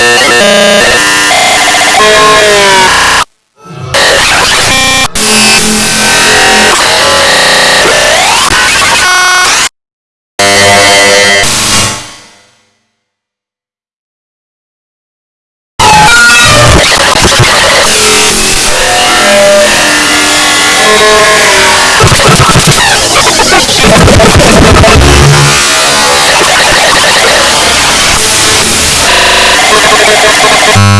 Yeah. Oh!